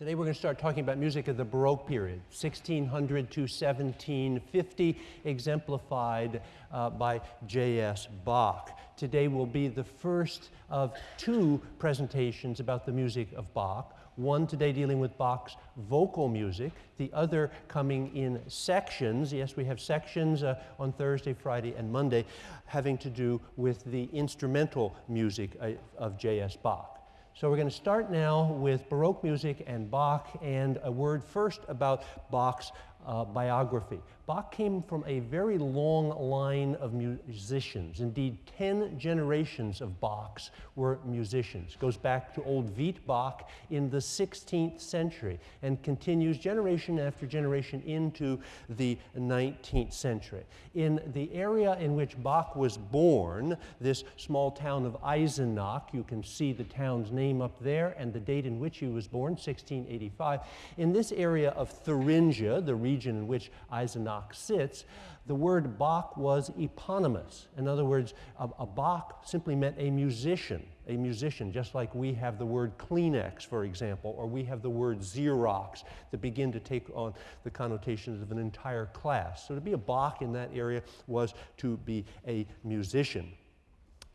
Today we're going to start talking about music of the Baroque period, 1600 to 1750, exemplified uh, by J.S. Bach. Today will be the first of two presentations about the music of Bach. One today dealing with Bach's vocal music, the other coming in sections. Yes, we have sections uh, on Thursday, Friday, and Monday having to do with the instrumental music uh, of J.S. Bach. So we're going to start now with Baroque music and Bach, and a word first about Bach's uh, biography. Bach came from a very long line of musicians. Indeed, 10 generations of Bachs were musicians. Goes back to old Veit Bach in the 16th century and continues generation after generation into the 19th century. In the area in which Bach was born, this small town of Eisenach, you can see the town's name up there and the date in which he was born, 1685. In this area of Thuringia, the region in which Eisenach Bach sits, the word Bach was eponymous. In other words, a, a Bach simply meant a musician, a musician, just like we have the word Kleenex, for example, or we have the word Xerox that begin to take on the connotations of an entire class. So to be a Bach in that area was to be a musician.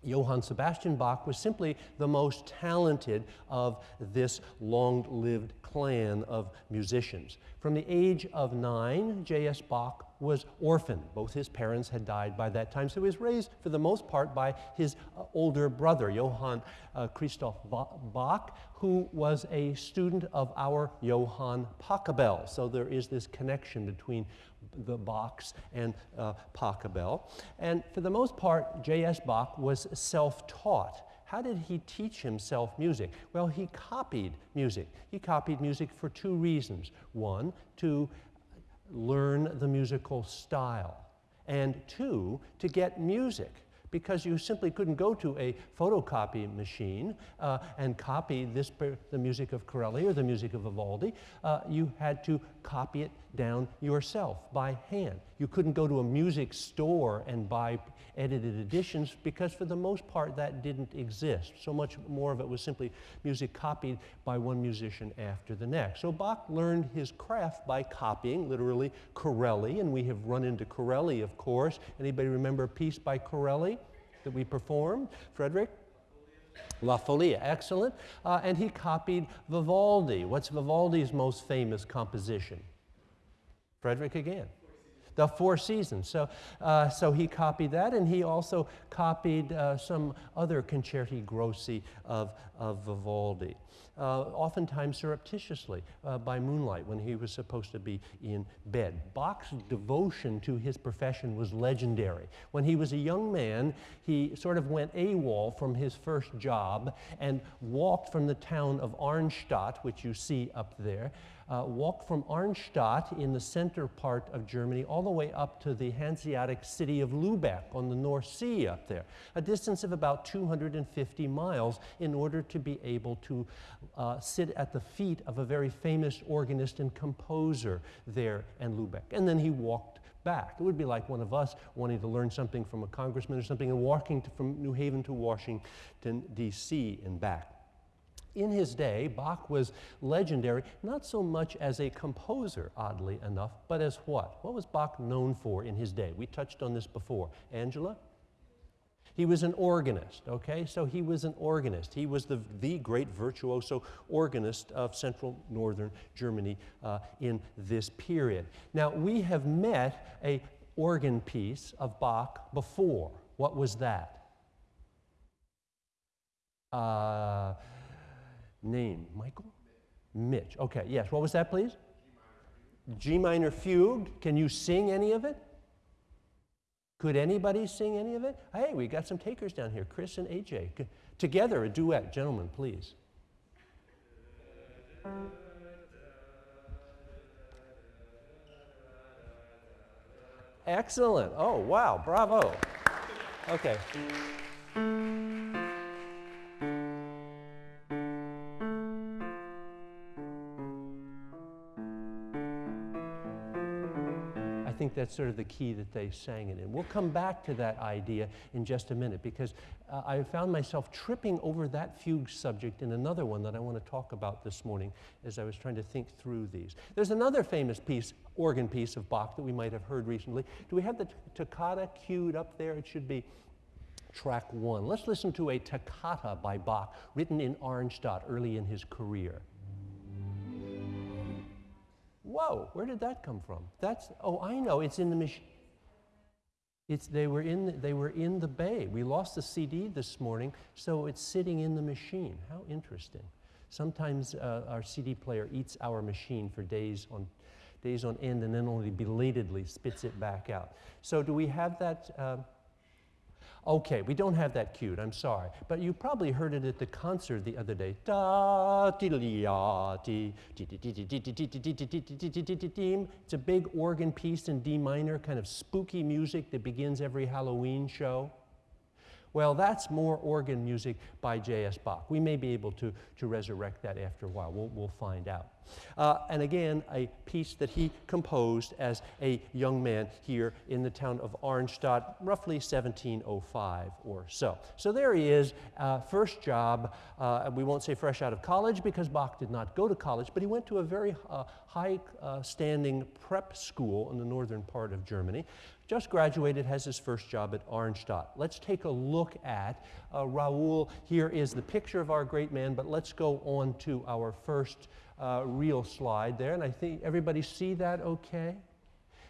Johann Sebastian Bach was simply the most talented of this long lived clan of musicians. From the age of nine, J.S. Bach was orphaned. Both his parents had died by that time, so he was raised for the most part by his uh, older brother, Johann uh, Christoph Bach, who was a student of our Johann Pachelbel. So there is this connection between the Bachs and uh, Pachelbel. And for the most part, J.S. Bach was self taught. How did he teach himself music? Well, he copied music. He copied music for two reasons. One, to learn the musical style, and two, to get music because you simply couldn't go to a photocopy machine uh, and copy this, the music of Corelli or the music of Vivaldi. Uh, you had to copy it down yourself by hand. You couldn't go to a music store and buy edited editions because for the most part that didn't exist. So much more of it was simply music copied by one musician after the next. So Bach learned his craft by copying, literally, Corelli, and we have run into Corelli, of course. Anybody remember a piece by Corelli that we performed? Frederick? La Folia, excellent. Uh, and he copied Vivaldi. What's Vivaldi's most famous composition? Frederick again. The Four Seasons. So, uh, so he copied that, and he also copied uh, some other concerti grossi of, of Vivaldi, uh, oftentimes surreptitiously uh, by moonlight when he was supposed to be in bed. Bach's devotion to his profession was legendary. When he was a young man, he sort of went AWOL from his first job and walked from the town of Arnstadt, which you see up there, uh, walked from Arnstadt in the center part of Germany all the way up to the Hanseatic city of Lubeck on the North Sea up there, a distance of about 250 miles in order to be able to uh, sit at the feet of a very famous organist and composer there in Lubeck. And then he walked back. It would be like one of us wanting to learn something from a congressman or something and walking to, from New Haven to Washington, D.C. and back in his day, Bach was legendary, not so much as a composer, oddly enough, but as what? What was Bach known for in his day? We touched on this before. Angela? He was an organist, okay? So he was an organist. He was the, the great virtuoso organist of central northern Germany uh, in this period. Now, we have met a organ piece of Bach before. What was that? Uh, name? Michael? Mitch. Okay, yes. What was that, please? G minor fugue. Can you sing any of it? Could anybody sing any of it? Hey, we got some takers down here, Chris and AJ. Together, a duet. Gentlemen, please. Excellent. Oh, wow. Bravo. Okay. That's sort of the key that they sang it in. We'll come back to that idea in just a minute because uh, I found myself tripping over that fugue subject in another one that I want to talk about this morning as I was trying to think through these. There's another famous piece, organ piece of Bach that we might have heard recently. Do we have the toccata queued up there? It should be track one. Let's listen to a toccata by Bach written in Arnstadt early in his career. Whoa, where did that come from? That's, oh, I know, it's in the machine. It's, they, were in, they were in the bay. We lost the CD this morning, so it's sitting in the machine. How interesting. Sometimes uh, our CD player eats our machine for days on, days on end and then only belatedly spits it back out. So do we have that? Uh, Okay, we don't have that cued, I'm sorry. But you probably heard it at the concert the other day. It's a big organ piece in D minor, kind of spooky music that begins every Halloween show. Well, that's more organ music by J.S. Bach. We may be able to, to resurrect that after a while. We'll, we'll find out. Uh, and again, a piece that he composed as a young man here in the town of Arnstadt, roughly 1705 or so. So there he is, uh, first job. Uh, we won't say fresh out of college because Bach did not go to college, but he went to a very uh, high uh, standing prep school in the northern part of Germany just graduated, has his first job at Arnstadt. Let's take a look at uh, Raoul. Here is the picture of our great man, but let's go on to our first uh, real slide there. And I think everybody see that okay?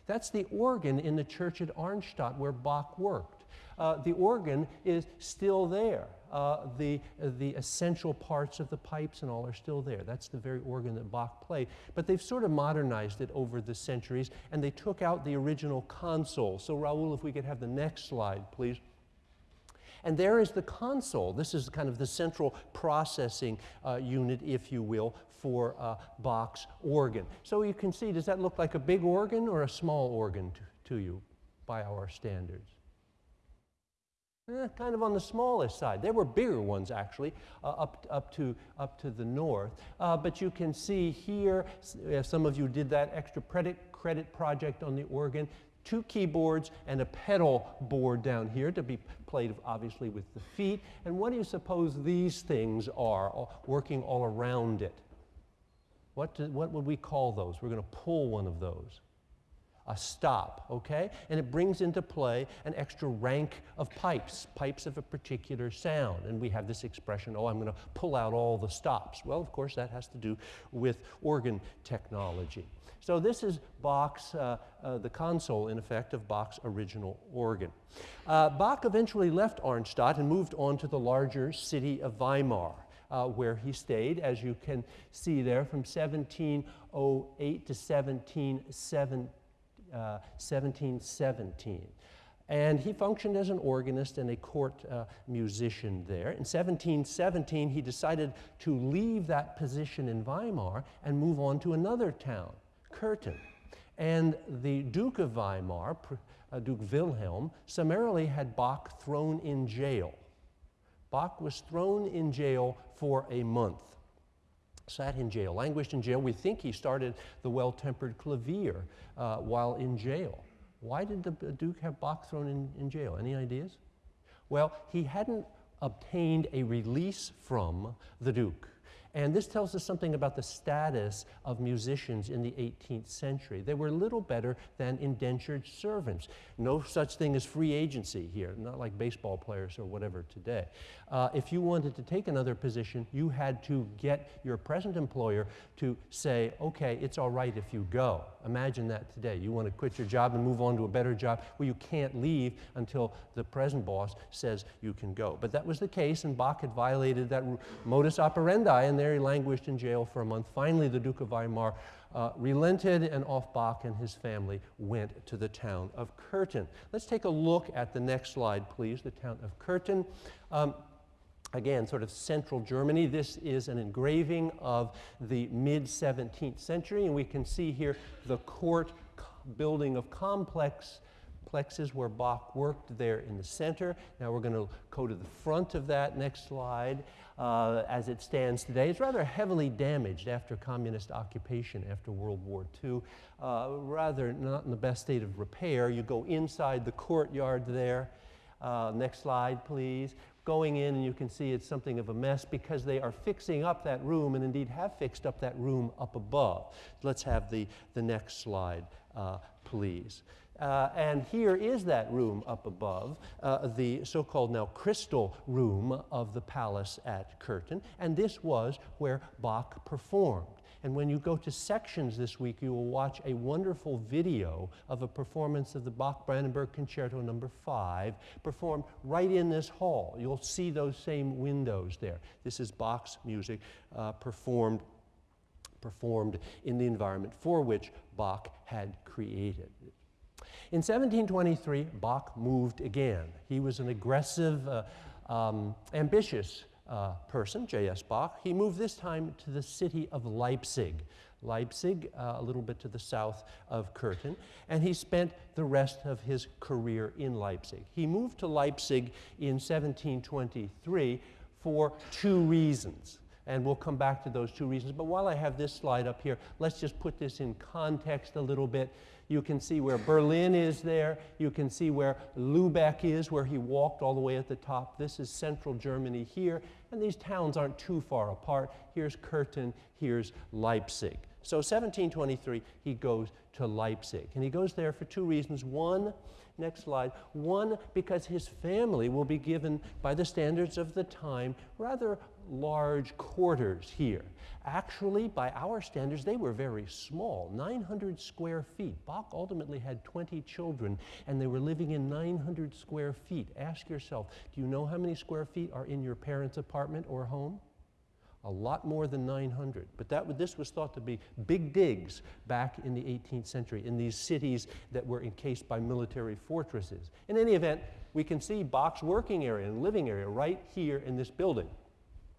That's the organ in the church at Arnstadt where Bach worked. Uh, the organ is still there uh, the, the essential parts of the pipes and all are still there. That's the very organ that Bach played. But they've sort of modernized it over the centuries, and they took out the original console. So, Raul, if we could have the next slide, please. And there is the console. This is kind of the central processing uh, unit, if you will, for a Bach's organ. So you can see, does that look like a big organ or a small organ to, to you by our standards? Eh, kind of on the smallest side. There were bigger ones actually uh, up, up, to, up to the north. Uh, but you can see here, some of you did that extra credit, credit project on the organ, two keyboards and a pedal board down here to be played obviously with the feet. And what do you suppose these things are working all around it? What, do, what would we call those? We're going to pull one of those a stop, okay? And it brings into play an extra rank of pipes, pipes of a particular sound. And we have this expression, oh, I'm going to pull out all the stops. Well, of course, that has to do with organ technology. So this is Bach's, uh, uh, the console, in effect, of Bach's original organ. Uh, Bach eventually left Arnstadt and moved on to the larger city of Weimar. Uh, where he stayed, as you can see there, from 1708 to 1717. 1717. Uh, and he functioned as an organist and a court uh, musician there. In 1717, he decided to leave that position in Weimar and move on to another town, Köthen. And the Duke of Weimar, uh, Duke Wilhelm, summarily had Bach thrown in jail. Bach was thrown in jail for a month sat in jail, languished in jail. We think he started the well tempered clavier uh, while in jail. Why did the Duke have Bach thrown in, in jail? Any ideas? Well, he hadn't obtained a release from the Duke. And this tells us something about the status of musicians in the 18th century. They were little better than indentured servants. No such thing as free agency here, not like baseball players or whatever today. Uh, if you wanted to take another position, you had to get your present employer to say, okay, it's all right if you go. Imagine that today. You want to quit your job and move on to a better job. Well, you can't leave until the present boss says you can go. But that was the case, and Bach had violated that modus operandi, and he languished in jail for a month. Finally, the Duke of Weimar uh, relented, and off Bach and his family went to the town of Köthen. Let's take a look at the next slide, please, the town of Köthen. Um, again, sort of central Germany. This is an engraving of the mid 17th century, and we can see here the court building of complex plexes where Bach worked there in the center. Now we're going to go to the front of that next slide. Uh, as it stands today. It's rather heavily damaged after communist occupation after World War II. Uh, rather not in the best state of repair. You go inside the courtyard there. Uh, next slide, please. Going in, and you can see it's something of a mess because they are fixing up that room and indeed have fixed up that room up above. Let's have the, the next slide, uh, please. Uh, and here is that room up above, uh, the so called now crystal room of the palace at Köthen. And this was where Bach performed. And when you go to sections this week, you will watch a wonderful video of a performance of the Bach Brandenburg Concerto number 5 performed right in this hall. You'll see those same windows there. This is Bach's music uh, performed performed in the environment for which Bach had created. In 1723, Bach moved again. He was an aggressive, uh, um, ambitious uh, person, J.S. Bach. He moved this time to the city of Leipzig. Leipzig, uh, a little bit to the south of Köthen, and he spent the rest of his career in Leipzig. He moved to Leipzig in 1723 for two reasons. And we'll come back to those two reasons. But while I have this slide up here, let's just put this in context a little bit. You can see where Berlin is there. You can see where Lubeck is, where he walked all the way at the top. This is central Germany here. And these towns aren't too far apart. Here's Köthen, here's Leipzig. So 1723, he goes to Leipzig. And he goes there for two reasons. One, next slide. One, because his family will be given, by the standards of the time, rather large quarters here. Actually, by our standards, they were very small 900 square feet. Bach ultimately had 20 children, and they were living in 900 square feet. Ask yourself do you know how many square feet are in your parents' apartment or home? A lot more than 900. But that, this was thought to be big digs back in the 18th century in these cities that were encased by military fortresses. In any event, we can see Bach's working area and living area right here in this building.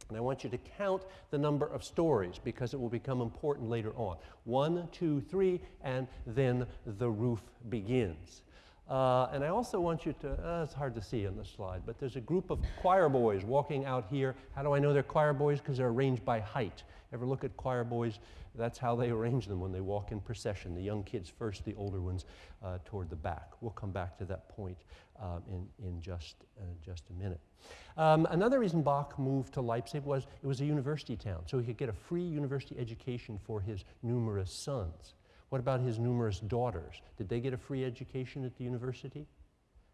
And I want you to count the number of stories because it will become important later on. One, two, three, and then the roof begins. Uh, and I also want you to, uh, it's hard to see on the slide, but there's a group of choir boys walking out here. How do I know they're choir boys? Because they're arranged by height. Ever look at choir boys? That's how they arrange them when they walk in procession. The young kids first, the older ones uh, toward the back. We'll come back to that point um, in, in just, uh, just a minute. Um, another reason Bach moved to Leipzig was it was a university town, so he could get a free university education for his numerous sons. What about his numerous daughters? Did they get a free education at the university?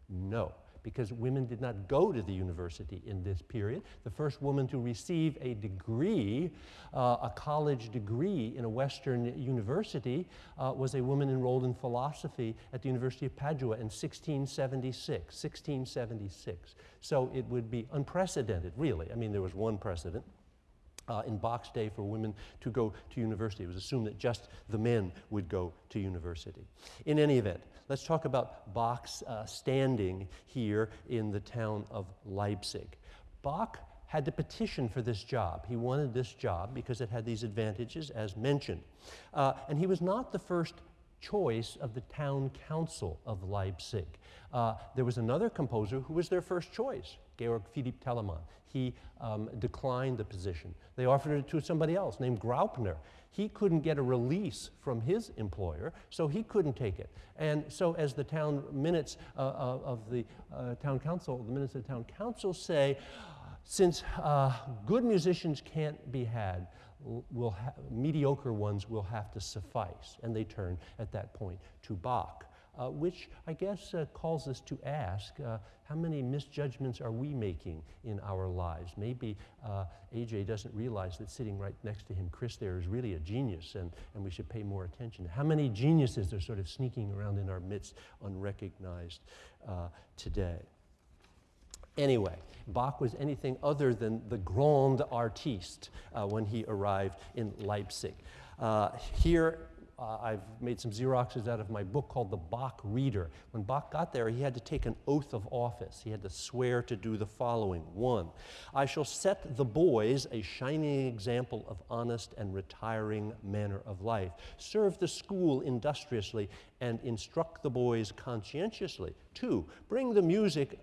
No because women did not go to the university in this period. The first woman to receive a degree, uh, a college degree in a Western university, uh, was a woman enrolled in philosophy at the University of Padua in 1676. 1676. So it would be unprecedented, really. I mean, there was one precedent uh, in Bach's day for women to go to university. It was assumed that just the men would go to university. In any event, let's talk about Bach's uh, standing here in the town of Leipzig. Bach had to petition for this job. He wanted this job because it had these advantages, as mentioned. Uh, and he was not the first choice of the town council of Leipzig. Uh, there was another composer who was their first choice, Georg Philipp Telemann. He um, declined the position. They offered it to somebody else named Graupner. He couldn't get a release from his employer, so he couldn't take it. And so, as the town minutes uh, uh of the uh, town council, the minutes of the town council say, since uh, good musicians can't be had, will mediocre ones will have to suffice. And they turn at that point to Bach uh, which I guess uh, calls us to ask uh, how many misjudgments are we making in our lives? Maybe uh, AJ doesn't realize that sitting right next to him, Chris, there is really a genius, and, and we should pay more attention. How many geniuses are sort of sneaking around in our midst unrecognized uh, today? Anyway, Bach was anything other than the grand artiste uh, when he arrived in Leipzig. Uh, here uh, I've made some Xeroxes out of my book called The Bach Reader. When Bach got there, he had to take an oath of office. He had to swear to do the following One, I shall set the boys a shining example of honest and retiring manner of life, serve the school industriously, and instruct the boys conscientiously. Two, bring the music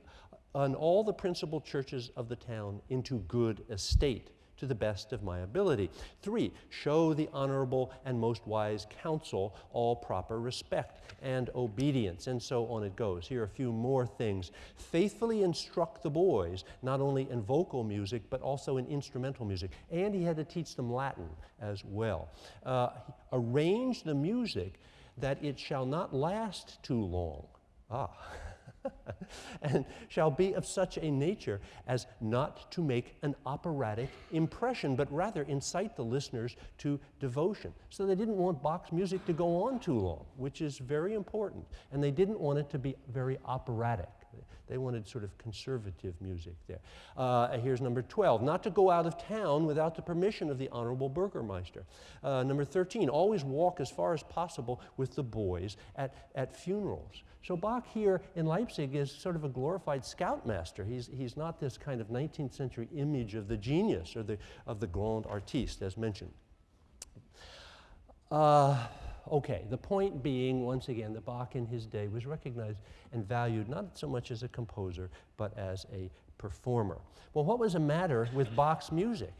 on all the principal churches of the town into good estate to the best of my ability. Three, show the honorable and most wise counsel all proper respect and obedience. And so on it goes. Here are a few more things. Faithfully instruct the boys, not only in vocal music, but also in instrumental music. And he had to teach them Latin as well. Uh, arrange the music that it shall not last too long. Ah. and shall be of such a nature as not to make an operatic impression, but rather incite the listeners to devotion. So they didn't want Bach's music to go on too long, which is very important. And they didn't want it to be very operatic. They wanted sort of conservative music there. Uh, here's number 12 not to go out of town without the permission of the Honorable Burgermeister. Uh, number 13 always walk as far as possible with the boys at, at funerals. So Bach here in Leipzig is sort of a glorified scoutmaster. He's, he's not this kind of 19th century image of the genius or the, of the grand artiste, as mentioned. Uh, okay, the point being, once again, that Bach in his day was recognized and valued not so much as a composer, but as a performer. Well, what was the matter with Bach's music?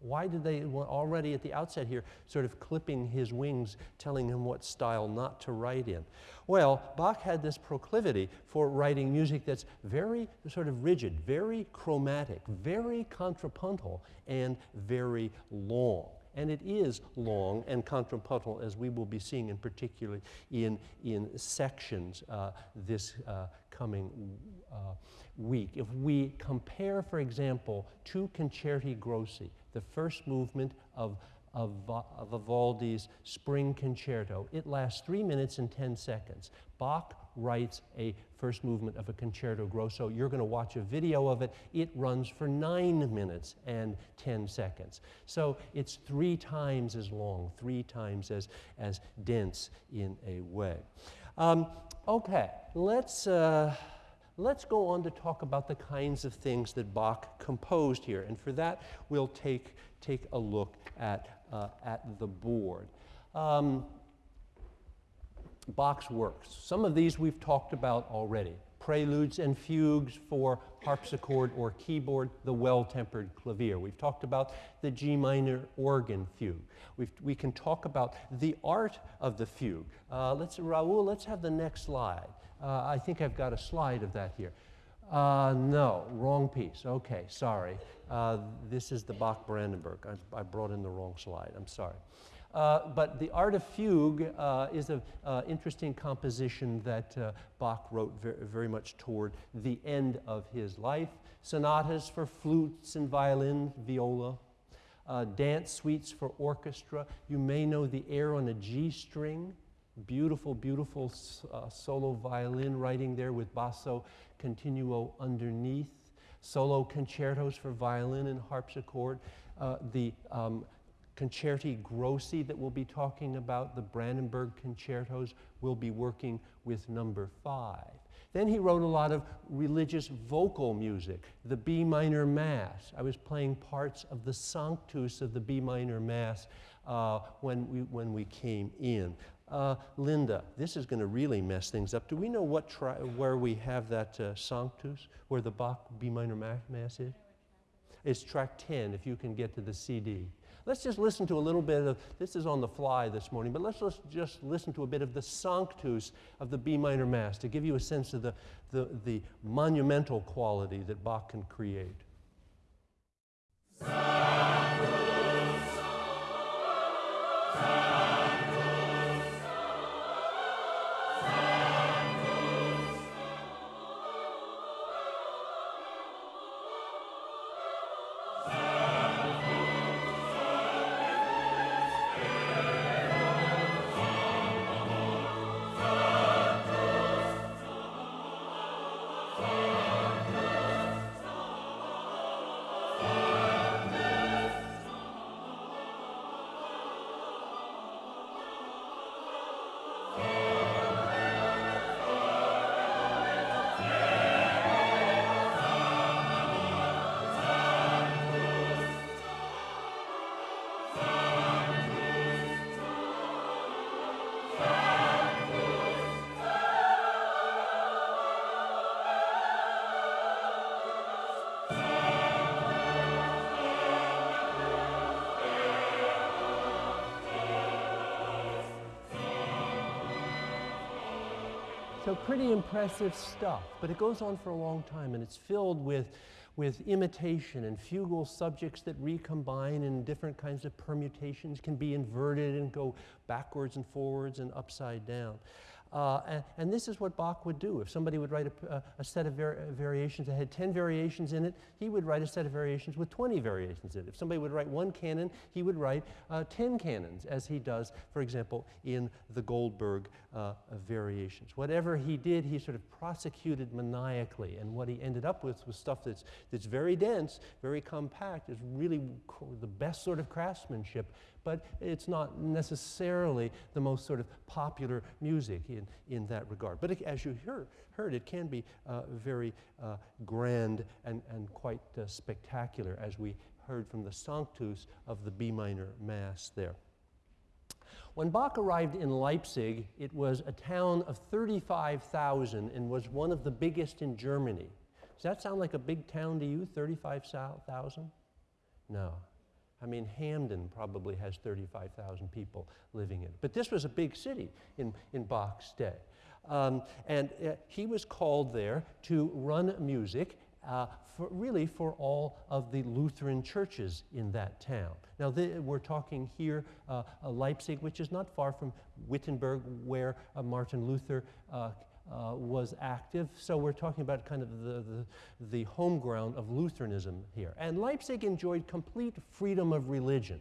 Why did they already at the outset here sort of clipping his wings, telling him what style not to write in? Well, Bach had this proclivity for writing music that's very sort of rigid, very chromatic, very contrapuntal, and very long. And it is long and contrapuntal, as we will be seeing in particular in, in sections uh, this uh, coming uh, week. If we compare, for example, two concerti grossi, the first movement of, of, of Vivaldi's Spring Concerto. It lasts three minutes and 10 seconds. Bach writes a first movement of a concerto grosso. You're going to watch a video of it. It runs for nine minutes and 10 seconds. So it's three times as long, three times as, as dense in a way. Um, okay, let's. Uh, Let's go on to talk about the kinds of things that Bach composed here. And for that, we'll take, take a look at, uh, at the board. Um, Bach's works. Some of these we've talked about already. Preludes and fugues for harpsichord or keyboard, the well-tempered clavier. We've talked about the G minor organ fugue. We've, we can talk about the art of the fugue. Uh, let's, Raul, let's have the next slide. Uh, I think I've got a slide of that here. Uh, no, wrong piece. Okay, sorry. Uh, this is the Bach Brandenburg. I, I, brought in the wrong slide. I'm sorry. Uh, but the Art of Fugue uh, is an uh, interesting composition that Bach wrote very, much toward the end of his life. Sonatas for flutes and violin, viola, dance suites for orchestra. You may know the air on a G string. Beautiful, beautiful uh, solo violin writing there with basso continuo underneath. Solo concertos for violin and harpsichord. Uh, the um, concerti grossi that we'll be talking about, the Brandenburg concertos, will be working with number five. Then he wrote a lot of religious vocal music, the B minor Mass. I was playing parts of the Sanctus of the B minor Mass uh, when, we, when we came in. Uh, Linda, this is going to really mess things up. Do we know what where we have that uh, Sanctus, where the Bach B minor Mass is? It's track 10, if you can get to the CD. Let's just listen to a little bit of, this is on the fly this morning, but let's just listen to a bit of the Sanctus of the B minor Mass to give you a sense of the, the, the monumental quality that Bach can create. Sanctus, Sanctus. So pretty impressive stuff, but it goes on for a long time and it's filled with, with imitation and fugal subjects that recombine in different kinds of permutations, can be inverted and go backwards and forwards and upside down. Uh, and, and, this is what Bach would do. If somebody would write a, a set of var variations that had 10 variations in it, he would write a set of variations with 20 variations in it. If somebody would write one canon, he would write uh, 10 canons, as he does, for example, in the Goldberg uh, variations. Whatever he did, he sort of prosecuted maniacally, and what he ended up with was stuff that's, that's very dense, very compact, is really the best sort of craftsmanship, but it's not necessarily the most sort of popular music in, in that regard. But it, as you heard, heard, it can be uh, very uh, grand and, and quite uh, spectacular, as we heard from the Sanctus of the B minor Mass there. When Bach arrived in Leipzig, it was a town of 35,000 and was one of the biggest in Germany. Does that sound like a big town to you, 35,000? No. I mean, Hamden probably has 35,000 people living in it. But this was a big city in, in Bach's day. Um, and uh, he was called there to run music uh, for, really for all of the Lutheran churches in that town. Now, we're talking here, uh, uh, Leipzig, which is not far from Wittenberg, where uh, Martin Luther uh, was active. So we're talking about kind of the, the, the, home ground of Lutheranism here. And Leipzig enjoyed complete freedom of religion.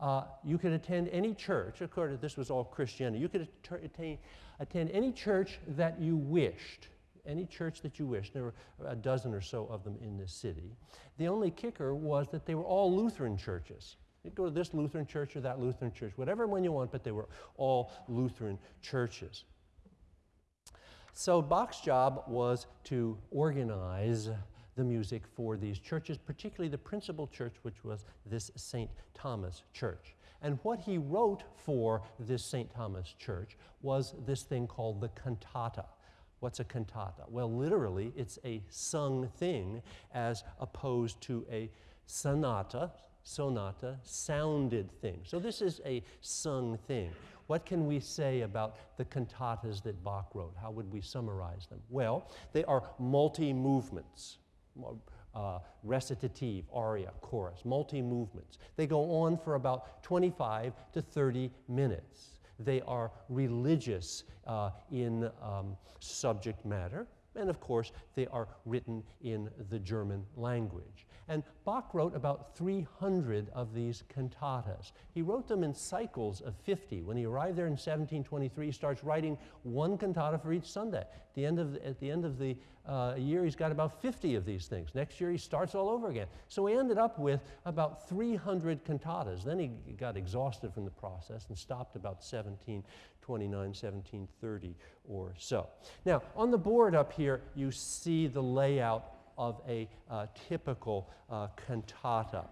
Uh, you could attend any church, course, this was all Christianity. You could attain, attend any church that you wished, any church that you wished. There were a dozen or so of them in this city. The only kicker was that they were all Lutheran churches. You'd go to this Lutheran church or that Lutheran church, whatever one you want, but they were all Lutheran churches. So Bach's job was to organize the music for these churches, particularly the principal church, which was this St. Thomas Church. And what he wrote for this St. Thomas Church was this thing called the cantata. What's a cantata? Well, literally, it's a sung thing as opposed to a sonata, sonata, sounded thing. So this is a sung thing. What can we say about the cantatas that Bach wrote? How would we summarize them? Well, they are multi movements. Uh, recitative, aria, chorus, multi movements. They go on for about 25 to 30 minutes. They are religious uh, in um, subject matter, and of course, they are written in the German language. And Bach wrote about 300 of these cantatas. He wrote them in cycles of 50. When he arrived there in 1723, he starts writing one cantata for each Sunday. At the end of the, at the, end of the uh, year, he's got about 50 of these things. Next year, he starts all over again. So he ended up with about 300 cantatas. Then he got exhausted from the process and stopped about 1729, 1730 or so. Now, on the board up here, you see the layout of a uh, typical uh, cantata.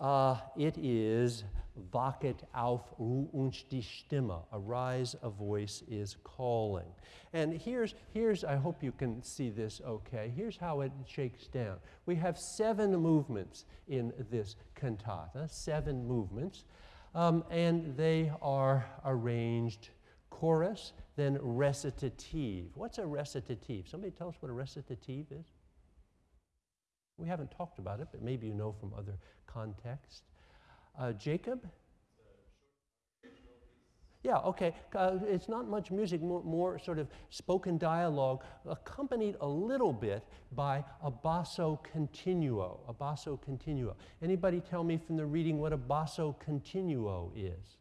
Uh, it is Wachet auf, ruft uns die Stimme. Arise, a voice is calling. And here's, here's, I hope you can see this okay. Here's how it shakes down. We have seven movements in this cantata, seven movements, um, and they are arranged chorus, then recitative. What's a recitative? Somebody tell us what a recitative is? We haven't talked about it, but maybe you know from other contexts. Uh, Jacob? Yeah, okay. Uh, it's not much music, more, more, sort of spoken dialogue, accompanied a little bit by a basso continuo. A basso continuo. Anybody tell me from the reading what a basso continuo is?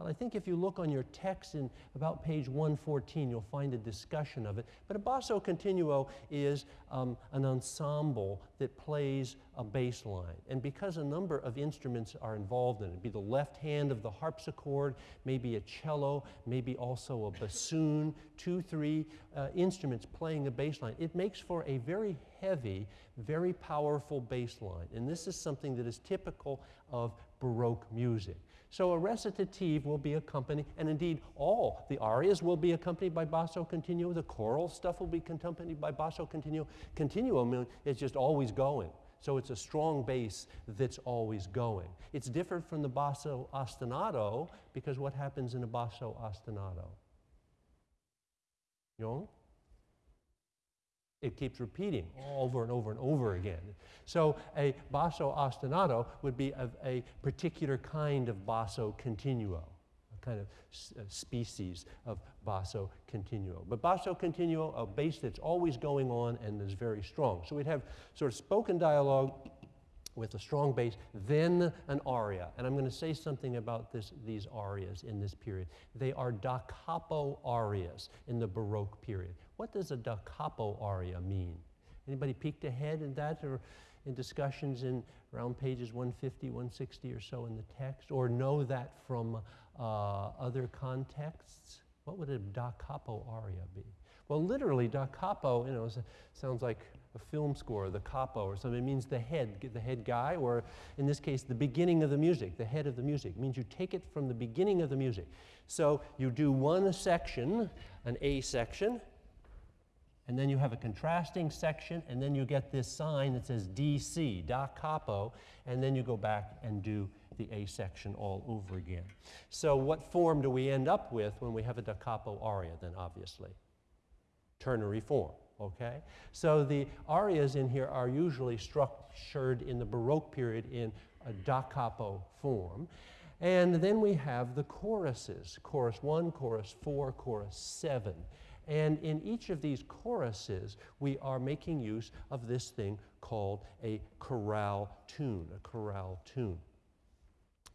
Well, I think if you look on your text in about page 114, you'll find a discussion of it. But a basso continuo is um, an ensemble that plays a bass line. And because a number of instruments are involved in it, be the left hand of the harpsichord, maybe a cello, maybe also a bassoon, two, three uh, instruments playing a bass line, it makes for a very heavy, very powerful bass line. And this is something that is typical of Baroque music. So a recitative will be accompanied, and indeed all the arias will be accompanied by basso continuo. The choral stuff will be accompanied by basso continuo. Continuo is just always going. So it's a strong bass that's always going. It's different from the basso ostinato because what happens in a basso ostinato? You know? It keeps repeating oh. over and over and over again. So a basso ostinato would be a, a particular kind of basso continuo a kind of species of basso continuo. But basso continuo, a bass that's always going on and is very strong. So we'd have sort of spoken dialogue with a strong bass, then an aria. And I'm going to say something about this, these arias in this period. They are da capo arias in the Baroque period. What does a da capo aria mean? Anybody peeked ahead in that or in discussions in around pages 150, 160 or so in the text, or know that from uh, other contexts? What would a da capo aria be? Well, literally, da capo, you know, sounds like a film score, the capo or something. It means the head, the head guy, or in this case, the beginning of the music, the head of the music. It means you take it from the beginning of the music. So you do one section, an A section, and then you have a contrasting section, and then you get this sign that says DC, da capo, and then you go back and do the A section all over again. So what form do we end up with when we have a da capo aria then, obviously? Ternary form, okay? So the arias in here are usually structured in the Baroque period in a da capo form. And then we have the choruses, chorus 1, chorus 4, chorus 7. And in each of these choruses, we are making use of this thing called a chorale tune, a chorale tune.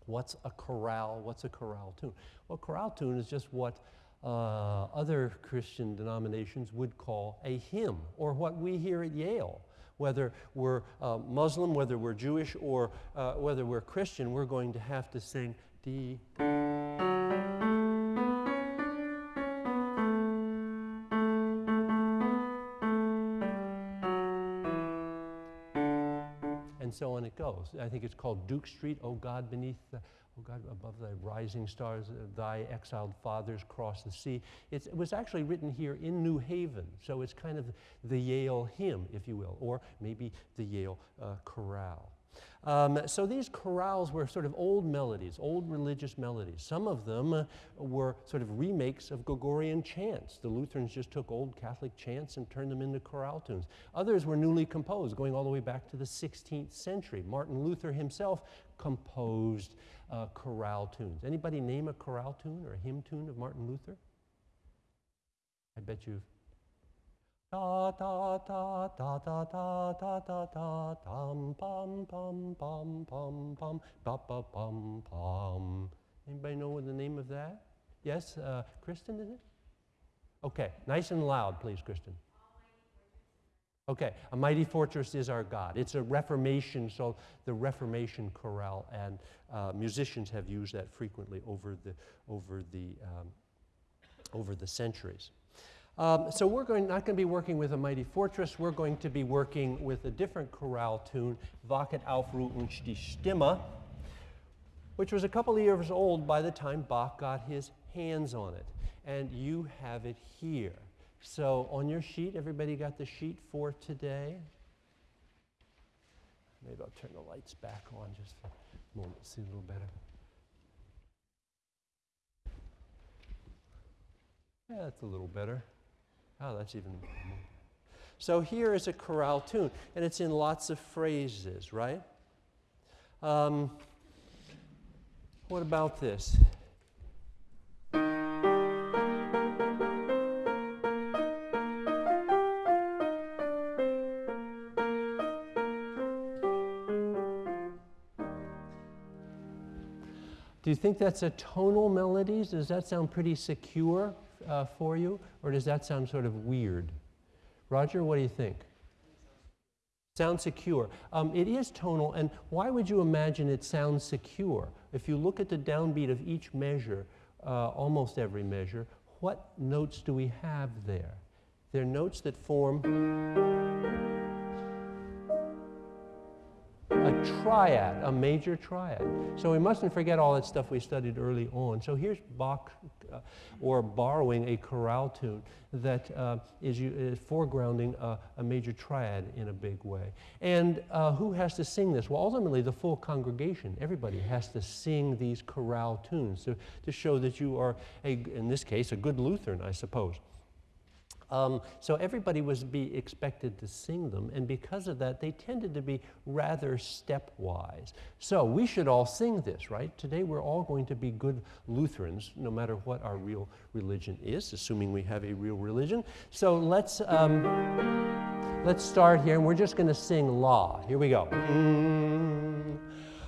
What's a chorale? What's a chorale tune? Well, chorale tune is just what uh, other Christian denominations would call a hymn, or what we hear at Yale. Whether we're uh, Muslim, whether we're Jewish, or uh, whether we're Christian, we're going to have to sing D. I think it's called Duke Street, O God, beneath the, God, above the rising stars, thy exiled fathers cross the sea. It's, it was actually written here in New Haven, so it's kind of the Yale hymn, if you will, or maybe the Yale uh, chorale. Um, so these chorales were sort of old melodies, old religious melodies. Some of them uh, were sort of remakes of Gregorian chants. The Lutherans just took old Catholic chants and turned them into chorale tunes. Others were newly composed, going all the way back to the 16th century. Martin Luther himself composed uh, chorale tunes. Anybody name a chorale tune or a hymn tune of Martin Luther? I bet you've Da da da da da da da da da dum bum bum bum bum bum ba ba bum bum. Anybody know the name of that? Yes, uh, Kristen, is it? Okay, nice and loud, please, Kristen. Okay, a mighty fortress is our God. It's a Reformation, so the Reformation chorale and uh, musicians have used that frequently over the over the um, over the centuries. Um, so we're going, not going to be working with a mighty fortress. We're going to be working with a different chorale tune, Wachet auf Ruft uns die Stimme, which was a couple of years old by the time Bach got his hands on it. And you have it here. So on your sheet, everybody got the sheet for today? Maybe I'll turn the lights back on just for a moment, see a little better. Yeah, that's a little better. Oh, that's even more. So here is a chorale tune, and it's in lots of phrases, right? Um, what about this? Do you think that's a tonal melody? Does that sound pretty secure? Uh, for you, or does that sound sort of weird? Roger, what do you think? Sounds secure. Um, it is tonal, and why would you imagine it sounds secure? If you look at the downbeat of each measure, uh, almost every measure, what notes do we have there? They're notes that form a triad, a major triad. So we mustn't forget all that stuff we studied early on. So here's Bach, uh, or borrowing a chorale tune that uh, is, is foregrounding a, a, major triad in a big way. And uh, who has to sing this? Well, ultimately, the full congregation, everybody has to sing these chorale tunes to, to show that you are, a, in this case, a good Lutheran, I suppose. Um, so everybody was be expected to sing them, and because of that, they tended to be rather stepwise. So we should all sing this, right? Today we're all going to be good Lutherans, no matter what our real religion is, assuming we have a real religion. So let's um, let's start here, and we're just going to sing "La." Here we go. Mm.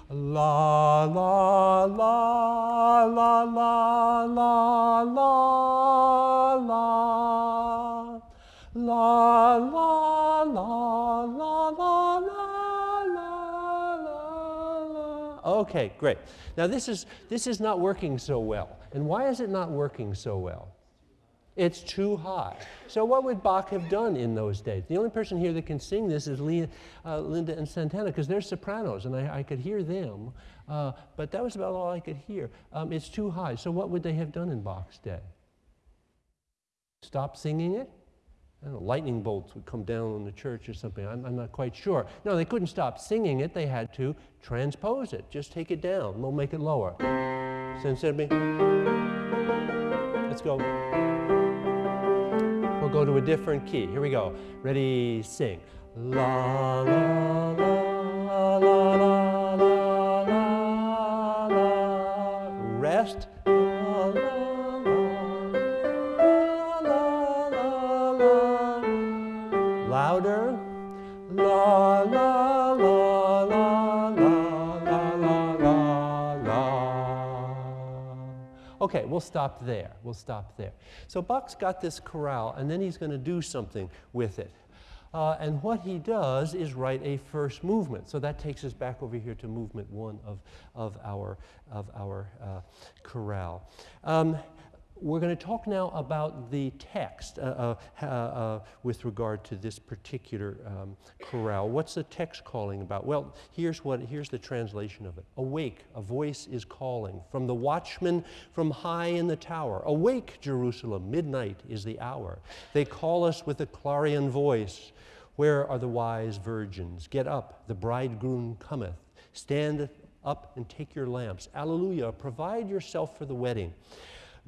La la la la la la la la la la la la la la la Okay, great. Now this is this is not working so well. And why is it not working so well? It's too high. So what would Bach have done in those days? The only person here that can sing this is Lee, uh, Linda and Santana because they're sopranos and I, I could hear them, uh, but that was about all I could hear. Um, it's too high. So what would they have done in Bach's day? Stop singing it? Know, lightning bolts would come down on the church or something. I'm, I'm, not quite sure. No, they couldn't stop singing it. They had to transpose it. Just take it down. We'll make it lower. Instead of let's go. We'll go to a different key. Here we go. Ready, sing. La, la, la, la, la, la, la, la. Rest. Okay, we'll stop there. We'll stop there. So Bach's got this chorale, and then he's going to do something with it. Uh, and what he does is write a first movement. So that takes us back over here to movement one of, of our, of our uh, chorale. Um, we're going to talk now about the text uh, uh, uh, with regard to this particular um, chorale. What's the text calling about? Well, here's, what, here's the translation of it. Awake, a voice is calling from the watchman from high in the tower. Awake, Jerusalem, midnight is the hour. They call us with a clarion voice. Where are the wise virgins? Get up, the bridegroom cometh. Stand up and take your lamps. Alleluia, provide yourself for the wedding.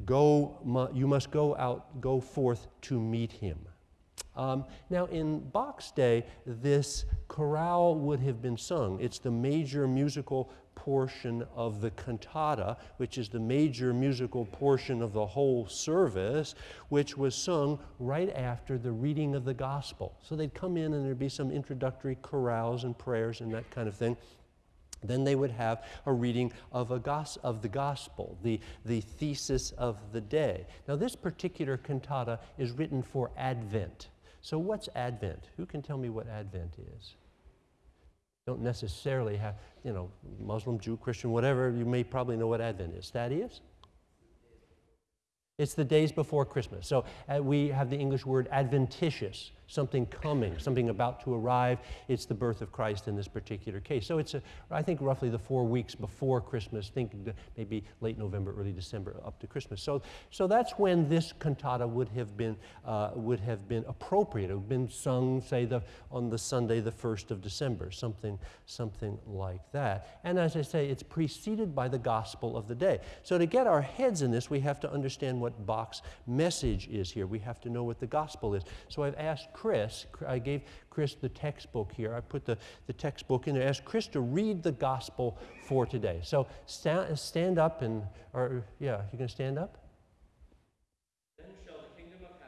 Go, you must go out, go forth to meet him. Um, now, in Bach's day, this chorale would have been sung. It's the major musical portion of the cantata, which is the major musical portion of the whole service, which was sung right after the reading of the gospel. So they'd come in and there'd be some introductory chorales and prayers and that kind of thing. Then they would have a reading of, a gos- of the gospel, the, the thesis of the day. Now, this particular cantata is written for Advent. So, what's Advent? Who can tell me what Advent is? Don't necessarily have, you know, Muslim, Jew, Christian, whatever, you may probably know what Advent is. Thaddeus? It's the days before Christmas. So uh, we have the English word adventitious something coming, something about to arrive. It's the birth of Christ in this particular case. So it's, a, I think, roughly the four weeks before Christmas, think maybe late November, early December, up to Christmas. So, so that's when this cantata would have been, uh, would have been appropriate. It would have been sung, say, the, on the Sunday, the 1st of December, something, something like that. And as I say, it's preceded by the gospel of the day. So to get our heads in this, we have to understand what Bach's message is here. We have to know what the gospel is. So I've asked Chris, I gave Chris the textbook here. I put the, the textbook in there. Asked Chris to read the gospel for today. So stand, stand up and, or yeah, you gonna stand up?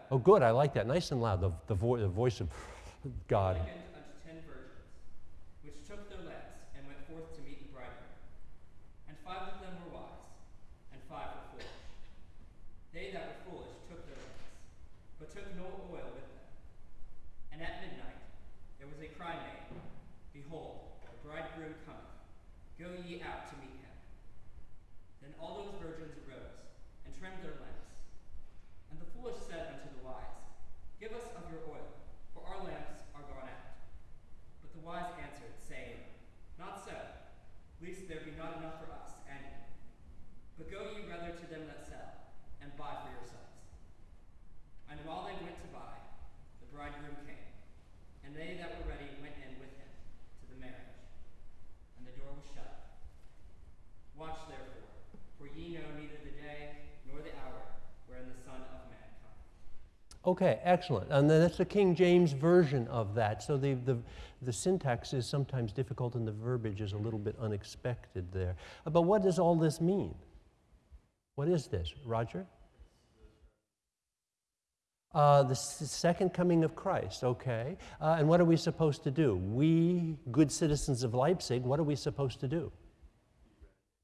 Oh, good. I like that. Nice and loud. The, the, vo- the voice of God. Okay, excellent. And then that's the King James version of that. So the, the, the, syntax is sometimes difficult and the verbiage is a little bit unexpected there. But what does all this mean? What is this? Roger? Uh, the second coming of Christ, okay. Uh, and what are we supposed to do? We, good citizens of Leipzig, what are we supposed to do?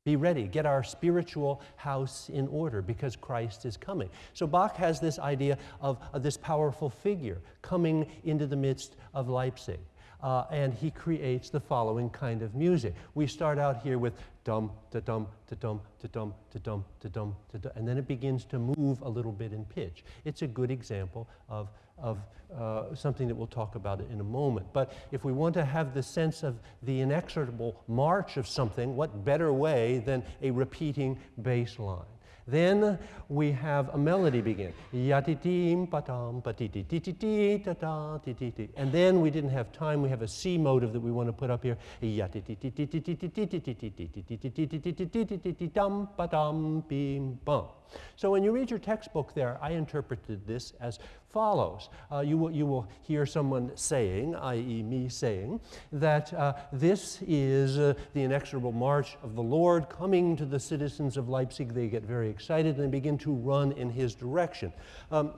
Be ready. Get our spiritual house in order because Christ is coming. So Bach has this idea of, of this powerful figure coming into the midst of Leipzig. Uh, and he creates the following kind of music. We start out here with dum, da dum, da dum, da dum, da dum, da dum, da dum, and then it begins to move a little bit in pitch. It's a good example of of uh, something that we'll talk about in a moment. But if we want to have the sense of the inexorable march of something, what better way than a repeating bass line? Then we have a melody begin. And then we didn't have time. We have a C motive that we want to put up here. So when you read your textbook there, I interpreted this as follows. Uh, you, will, you will hear someone saying, i.e. me saying, that uh, this is uh, the inexorable march of the Lord coming to the citizens of Leipzig. They get very excited and begin to run in his direction. Um,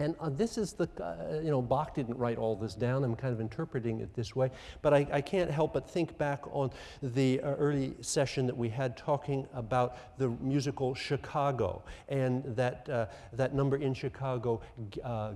and uh, this is the, uh, you know, Bach didn't write all this down. I'm kind of interpreting it this way. But I, I can't help but think back on the uh, early session that we had talking about the musical Chicago and that, uh, that number in Chicago,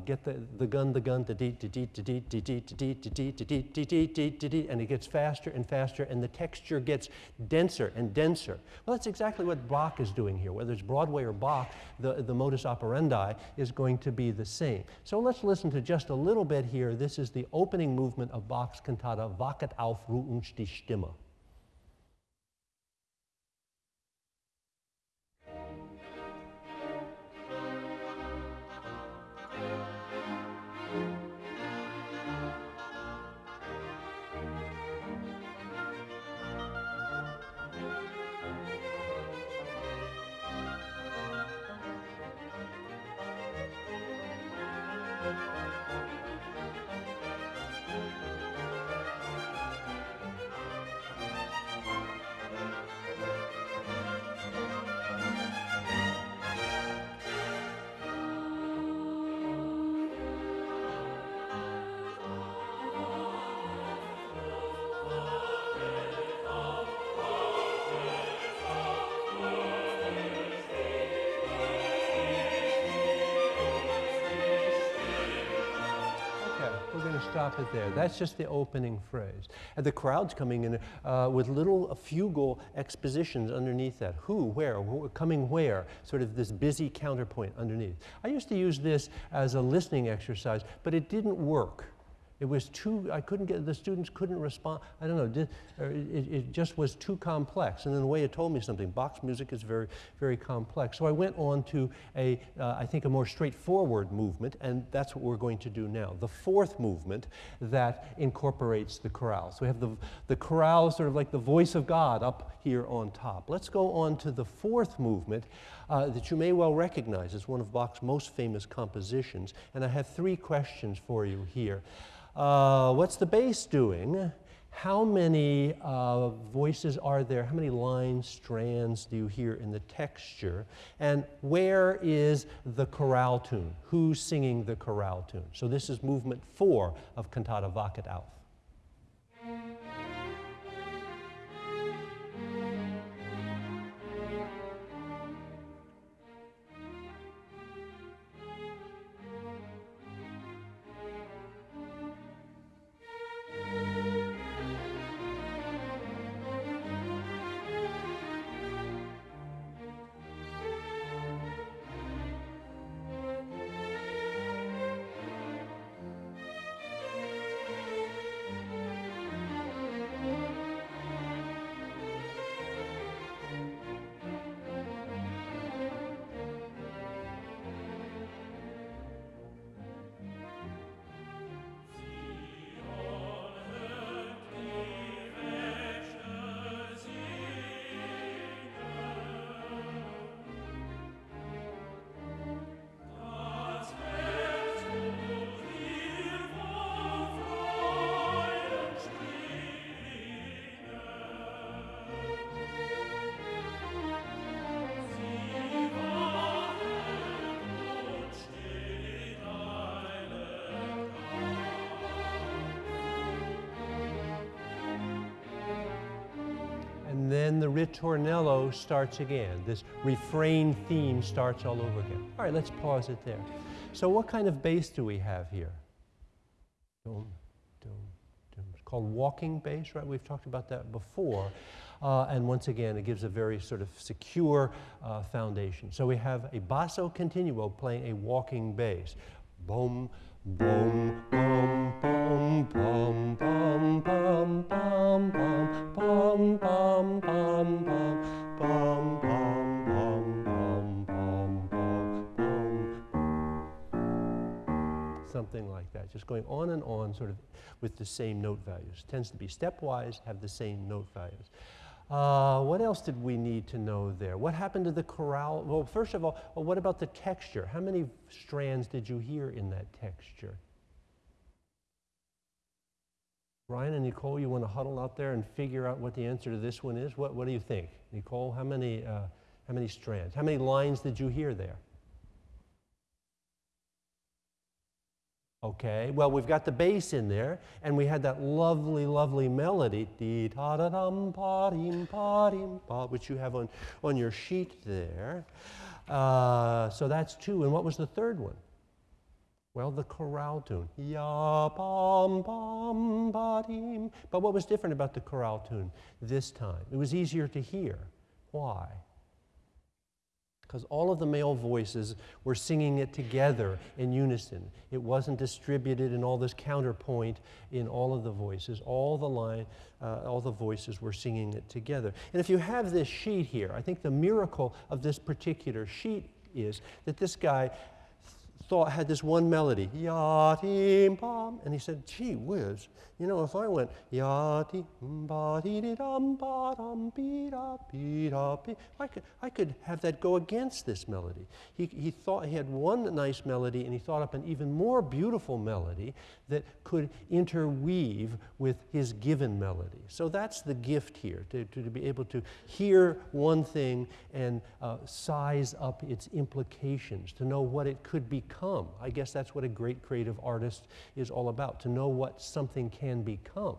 get the, the gun, the gun, the dee, dee, dee, dee, dee, dee, dee, dee, dee, dee, dee, dee, dee, dee, dee, and it gets faster and faster, and the texture gets denser and denser. Well, that's exactly what Bach is doing here. Whether it's Broadway or Bach, the, the modus operandi is going to be the same. So let's listen to just a little bit here. This is the opening movement of Bach's cantata Wachet auf, ruft die Stimme. Stop it there. That's just the opening phrase. And the crowd's coming in uh, with little fugal expositions underneath that. Who, where, wh coming where, sort of this busy counterpoint underneath. I used to use this as a listening exercise, but it didn't work. It was too, I couldn't get, the students couldn't respond. I don't know, did, it, it, just was too complex. And in a way, it told me something. Bach's music is very, very complex. So I went on to a, uh, I think, a more straightforward movement, and that's what we're going to do now. The fourth movement that incorporates the chorale. So we have the, the chorale, sort of like the voice of God up here on top. Let's go on to the fourth movement uh, that you may well recognize as one of Bach's most famous compositions. And I have three questions for you here. Uh, what's the bass doing? How many uh, voices are there? How many line strands do you hear in the texture? And where is the chorale tune? Who's singing the chorale tune? So this is movement four of Cantata Wachet auf. Then the ritornello starts again. This refrain theme starts all over again. All right, let's pause it there. So what kind of bass do we have here? Dum, dum, dum. It's called walking bass, right? We've talked about that before. Uh, and once again, it gives a very sort of secure uh, foundation. So we have a basso continuo playing a walking bass. Boom, boom, boom, boom, boom, boom, boom, boom, boom, boom, boom, boom, boom, boom, boom, boom. Something like that, just going on and on, sort of with the same note values. Tends to be stepwise, have the same note values. Uh, what else did we need to know there? What happened to the chorale? Well, first of all, well, what about the texture? How many strands did you hear in that texture? Ryan and Nicole, you want to huddle out there and figure out what the answer to this one is? What, what do you think? Nicole, how many, uh, how many strands? How many lines did you hear there? Okay, well, we've got the bass in there, and we had that lovely, lovely melody, dee da da dum pa dim pa dim pa, which you have on, on your sheet there. Uh, so that's two. And what was the third one? Well, the chorale tune. Ya bum bum ba dim. But what was different about the chorale tune this time? It was easier to hear. Why? Because all of the male voices were singing it together in unison. It wasn't distributed in all this counterpoint in all of the voices. All the line, uh, all the voices were singing it together. And if you have this sheet here, I think the miracle of this particular sheet is that this guy thought had this one melody, yatim bam, and he said, "Gee whiz, you know, if I went yatim ba dee dum be da be da be, I could I could have that go against this melody." He he thought he had one nice melody, and he thought up an even more beautiful melody that could interweave with his given melody. So that's the gift here, to, to, to be able to hear one thing and uh, size up its implications, to know what it could become. I guess that's what a great creative artist is all about, to know what something can become.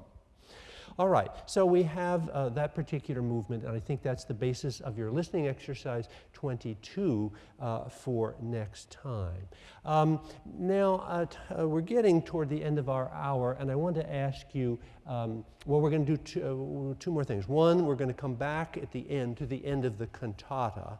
All right, so we have uh, that particular movement, and I think that's the basis of your listening exercise 22 uh, for next time. Um, now, uh, uh, we're getting toward the end of our hour, and I want to ask you um, well, we're going to do two, uh, two, more things. One, we're going to come back at the end to the end of the cantata.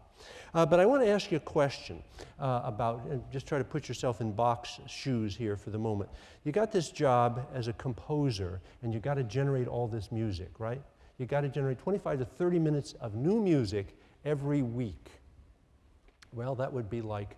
Uh, but I want to ask you a question uh, about, just try to put yourself in Bach's shoes here for the moment. You got this job as a composer, and you got to generate all this music, right? You got to generate 25 to 30 minutes of new music every week. Well, that would be like,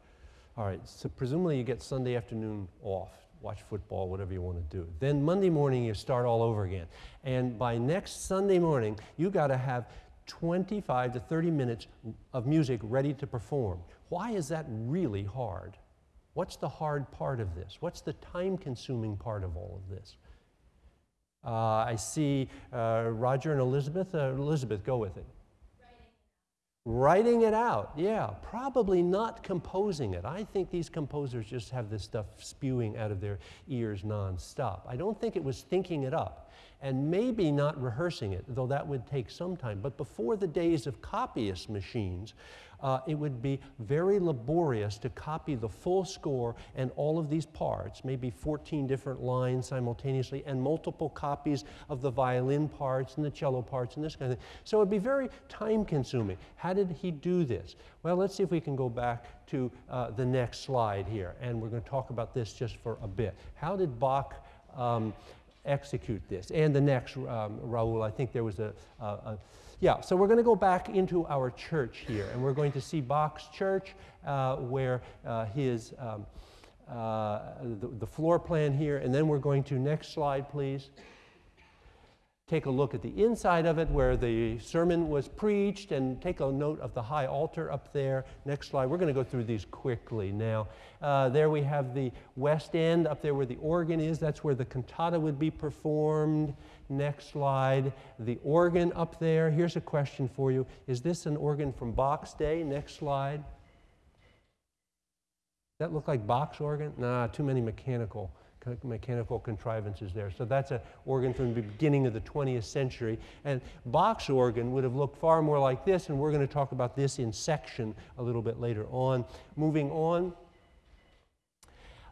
all right, so presumably you get Sunday afternoon off watch football, whatever you want to do. Then Monday morning, you start all over again. And by next Sunday morning, you got to have 25 to 30 minutes of music ready to perform. Why is that really hard? What's the hard part of this? What's the time consuming part of all of this? Uh, I see uh, Roger and Elizabeth. Uh, Elizabeth, go with it. Writing it out, yeah, probably not composing it. I think these composers just have this stuff spewing out of their ears nonstop. I don't think it was thinking it up and maybe not rehearsing it, though that would take some time. But before the days of copyist machines, uh, it would be very laborious to copy the full score and all of these parts, maybe 14 different lines simultaneously, and multiple copies of the violin parts and the cello parts and this kind of thing. So it would be very time consuming. How did he do this? Well, let's see if we can go back to uh, the next slide here, and we're going to talk about this just for a bit. How did Bach um, execute this? And the next, um, Raul, I think there was a, a, a yeah, so we're going to go back into our church here, and we're going to see Bach's church, uh, where uh, his um, uh, the, the, floor plan here, and then we're going to next slide, please. Take a look at the inside of it where the sermon was preached, and take a note of the high altar up there. Next slide. We're going to go through these quickly now. Uh, there we have the west end up there where the organ is. That's where the cantata would be performed. Next slide. The organ up there. Here's a question for you Is this an organ from Bach's day? Next slide. That look like Bach's organ? Nah, too many mechanical mechanical contrivances there. So that's an organ from the beginning of the 20th century. And Bach's organ would have looked far more like this, and we're going to talk about this in section a little bit later on. Moving on.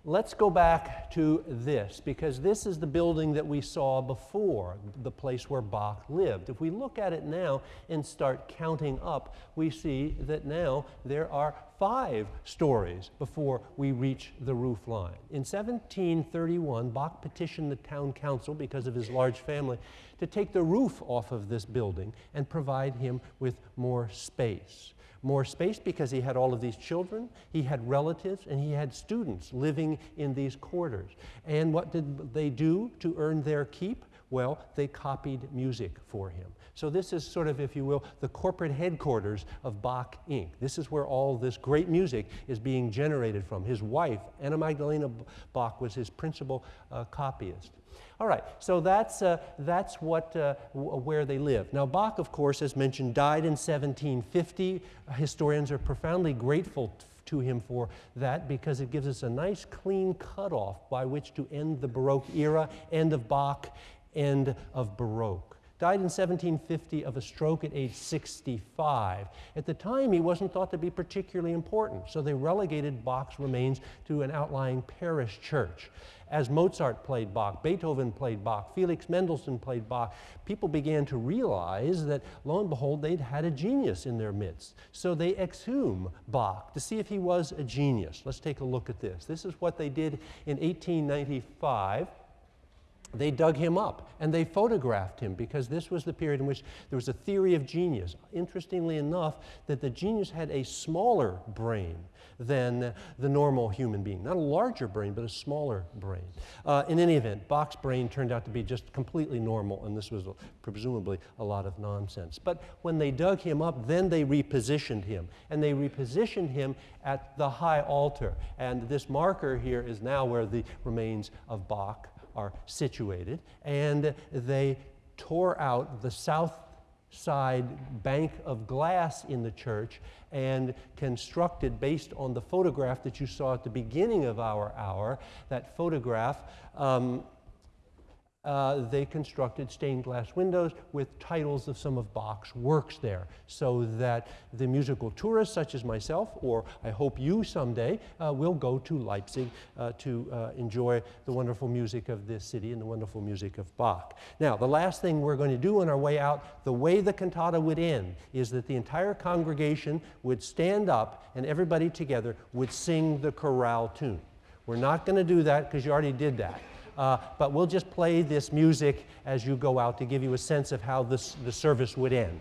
Let's go back to this because this is the building that we saw before, the place where Bach lived. If we look at it now and start counting up, we see that now there are five stories before we reach the roof line. In 1731, Bach petitioned the town council because of his large family to take the roof off of this building and provide him with more space more space because he had all of these children, he had relatives, and he had students living in these quarters. And what did they do to earn their keep? Well, they copied music for him. So, this is sort of, if you will, the corporate headquarters of Bach Inc. This is where all this great music is being generated from. His wife, Anna Magdalena Bach, was his principal uh, copyist. All right, so that's, uh, that's what, uh, where they live. Now, Bach, of course, as mentioned, died in 1750. Historians are profoundly grateful to him for that because it gives us a nice clean cutoff by which to end the Baroque era, end of Bach, end of Baroque. Died in 1750 of a stroke at age 65. At the time, he wasn't thought to be particularly important, so they relegated Bach's remains to an outlying parish church. As Mozart played Bach, Beethoven played Bach, Felix Mendelssohn played Bach, people began to realize that, lo and behold, they'd had a genius in their midst. So they exhume Bach to see if he was a genius. Let's take a look at this. This is what they did in 1895 they dug him up and they photographed him because this was the period in which there was a theory of genius. Interestingly enough, that the genius had a smaller brain than the normal human being. Not a larger brain, but a smaller brain. Uh, in any event, Bach's brain turned out to be just completely normal, and this was presumably a lot of nonsense. But when they dug him up, then they repositioned him. And they repositioned him at the high altar. And this marker here is now where the remains of Bach are situated, and they tore out the south side bank of glass in the church and constructed based on the photograph that you saw at the beginning of our hour. That photograph um, uh, they constructed stained glass windows with titles of some of Bach's works there so that the musical tourists, such as myself, or I hope you someday, uh, will go to Leipzig uh, to uh, enjoy the wonderful music of this city and the wonderful music of Bach. Now, the last thing we're going to do on our way out, the way the cantata would end is that the entire congregation would stand up and everybody together would sing the chorale tune. We're not going to do that because you already did that. Uh, but we'll just play this music as you go out to give you a sense of how this, the service would end.